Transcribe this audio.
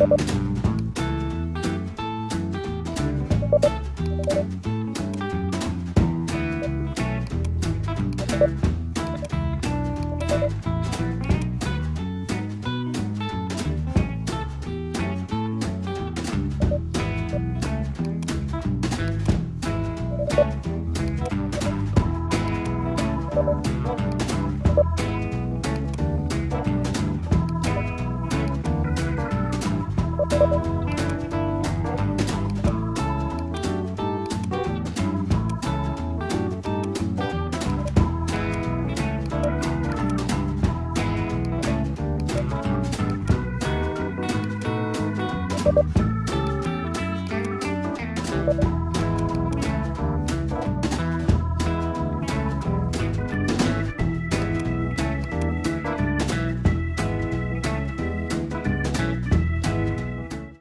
you Thank you.